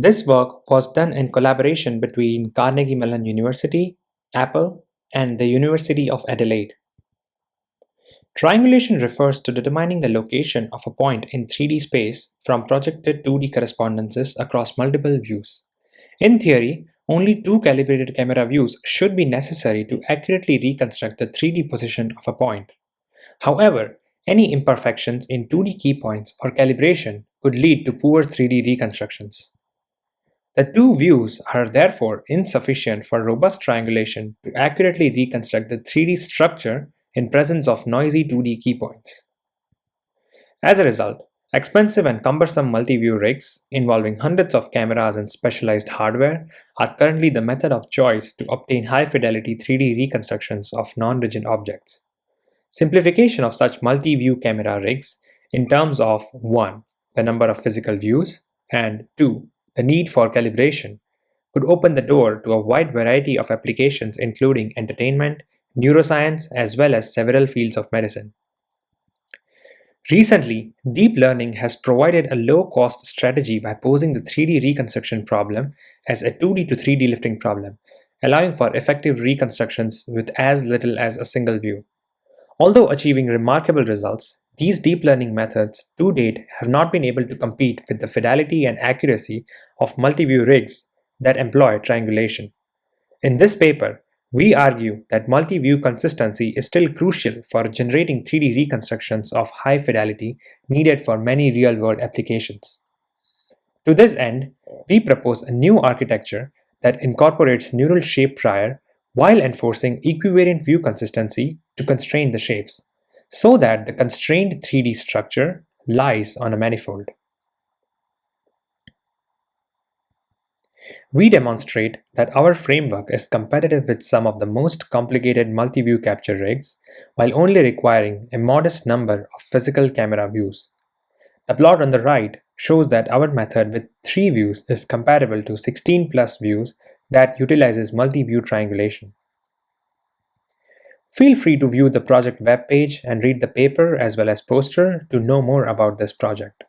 This work was done in collaboration between Carnegie Mellon University, Apple, and the University of Adelaide. Triangulation refers to determining the location of a point in 3D space from projected 2D correspondences across multiple views. In theory, only two calibrated camera views should be necessary to accurately reconstruct the 3D position of a point. However, any imperfections in 2D key points or calibration could lead to poor 3D reconstructions. The two views are therefore insufficient for robust triangulation to accurately reconstruct the 3D structure in presence of noisy 2D key points. As a result, expensive and cumbersome multi-view rigs involving hundreds of cameras and specialized hardware are currently the method of choice to obtain high-fidelity 3D reconstructions of non-rigid objects. Simplification of such multi-view camera rigs in terms of 1. the number of physical views and 2 the need for calibration could open the door to a wide variety of applications including entertainment, neuroscience, as well as several fields of medicine. Recently, deep learning has provided a low-cost strategy by posing the 3D reconstruction problem as a 2D to 3D lifting problem, allowing for effective reconstructions with as little as a single view. Although achieving remarkable results, these deep learning methods to date have not been able to compete with the fidelity and accuracy of multi-view rigs that employ triangulation. In this paper, we argue that multi-view consistency is still crucial for generating 3D reconstructions of high fidelity needed for many real-world applications. To this end, we propose a new architecture that incorporates neural shape prior while enforcing equivariant view consistency to constrain the shapes so that the constrained 3D structure lies on a manifold. We demonstrate that our framework is competitive with some of the most complicated multi-view capture rigs while only requiring a modest number of physical camera views. The plot on the right shows that our method with 3 views is comparable to 16 plus views that utilizes multi-view triangulation. Feel free to view the project webpage and read the paper as well as poster to know more about this project.